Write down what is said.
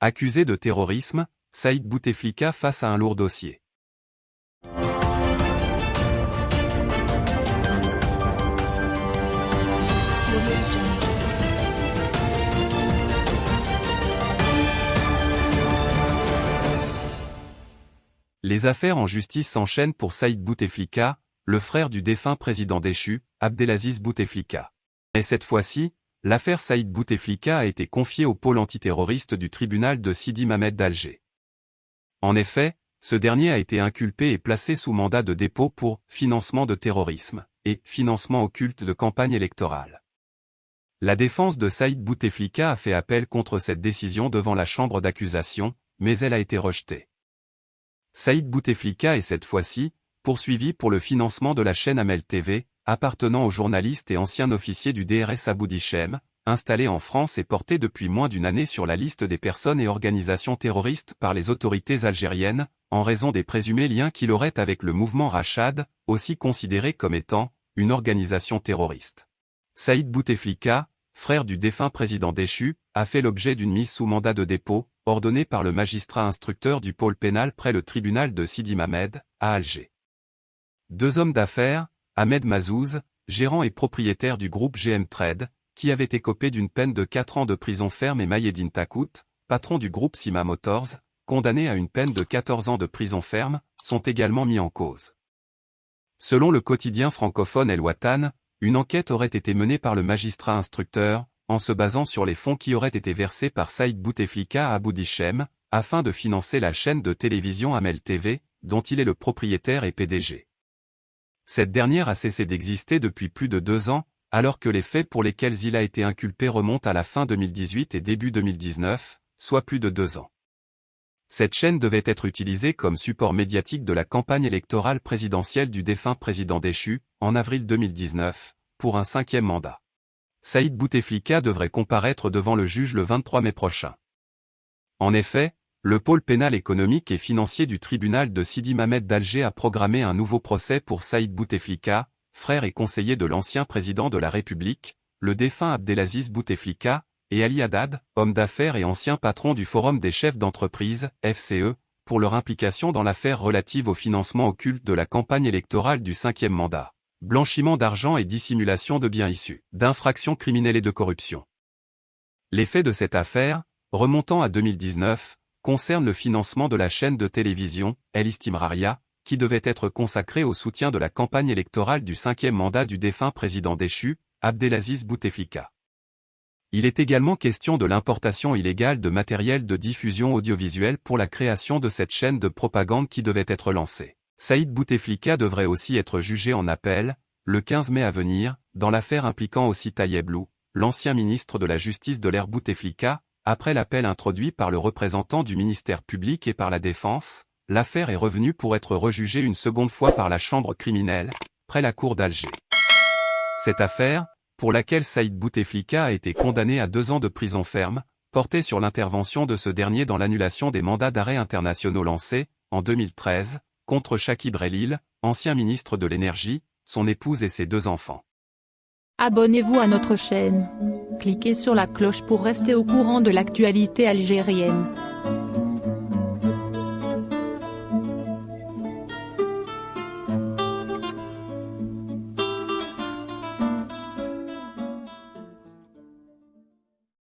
Accusé de terrorisme, Saïd Bouteflika face à un lourd dossier. Les affaires en justice s'enchaînent pour Saïd Bouteflika, le frère du défunt président déchu, Abdelaziz Bouteflika. Et cette fois-ci, l'affaire Saïd Bouteflika a été confiée au pôle antiterroriste du tribunal de Sidi Mamed d'Alger. En effet, ce dernier a été inculpé et placé sous mandat de dépôt pour financement de terrorisme et financement occulte de campagne électorale. La défense de Saïd Bouteflika a fait appel contre cette décision devant la chambre d'accusation, mais elle a été rejetée. Saïd Bouteflika est cette fois-ci poursuivi pour le financement de la chaîne Amel TV, appartenant au journaliste et ancien officier du DRS Aboudichem, installé en France et porté depuis moins d'une année sur la liste des personnes et organisations terroristes par les autorités algériennes, en raison des présumés liens qu'il aurait avec le mouvement Rachad, aussi considéré comme étant une organisation terroriste. Saïd Bouteflika, frère du défunt président déchu, a fait l'objet d'une mise sous mandat de dépôt, ordonnée par le magistrat instructeur du pôle pénal près le tribunal de Sidi Mamed, à Alger. Deux hommes d'affaires, Ahmed Mazouz, gérant et propriétaire du groupe GM Trade, qui avait écopé d'une peine de 4 ans de prison ferme et Mayedine Takout, patron du groupe Sima Motors, condamné à une peine de 14 ans de prison ferme, sont également mis en cause. Selon le quotidien francophone El Watan, une enquête aurait été menée par le magistrat instructeur, en se basant sur les fonds qui auraient été versés par Saïd Bouteflika à Abu Dichem, afin de financer la chaîne de télévision Amel TV, dont il est le propriétaire et PDG. Cette dernière a cessé d'exister depuis plus de deux ans, alors que les faits pour lesquels il a été inculpé remontent à la fin 2018 et début 2019, soit plus de deux ans. Cette chaîne devait être utilisée comme support médiatique de la campagne électorale présidentielle du défunt président déchu, en avril 2019, pour un cinquième mandat. Saïd Bouteflika devrait comparaître devant le juge le 23 mai prochain. En effet, le pôle pénal économique et financier du tribunal de Sidi Mamed d'Alger a programmé un nouveau procès pour Saïd Bouteflika, frère et conseiller de l'ancien président de la République, le défunt Abdelaziz Bouteflika, et Ali Haddad, homme d'affaires et ancien patron du Forum des chefs d'entreprise, FCE, pour leur implication dans l'affaire relative au financement occulte de la campagne électorale du cinquième mandat, blanchiment d'argent et dissimulation de biens issus d'infractions criminelles et de corruption. Les faits de cette affaire, remontant à 2019, concerne le financement de la chaîne de télévision, El Istimraria, qui devait être consacrée au soutien de la campagne électorale du cinquième mandat du défunt président déchu, Abdelaziz Bouteflika. Il est également question de l'importation illégale de matériel de diffusion audiovisuelle pour la création de cette chaîne de propagande qui devait être lancée. Saïd Bouteflika devrait aussi être jugé en appel, le 15 mai à venir, dans l'affaire impliquant aussi Tayeblou, l'ancien ministre de la Justice de l'ère Bouteflika, après l'appel introduit par le représentant du ministère public et par la Défense, l'affaire est revenue pour être rejugée une seconde fois par la chambre criminelle, près la cour d'Alger. Cette affaire, pour laquelle Saïd Bouteflika a été condamné à deux ans de prison ferme, portait sur l'intervention de ce dernier dans l'annulation des mandats d'arrêt internationaux lancés, en 2013, contre Shakib Relil, ancien ministre de l'Énergie, son épouse et ses deux enfants. Abonnez-vous à notre chaîne. Cliquez sur la cloche pour rester au courant de l'actualité algérienne.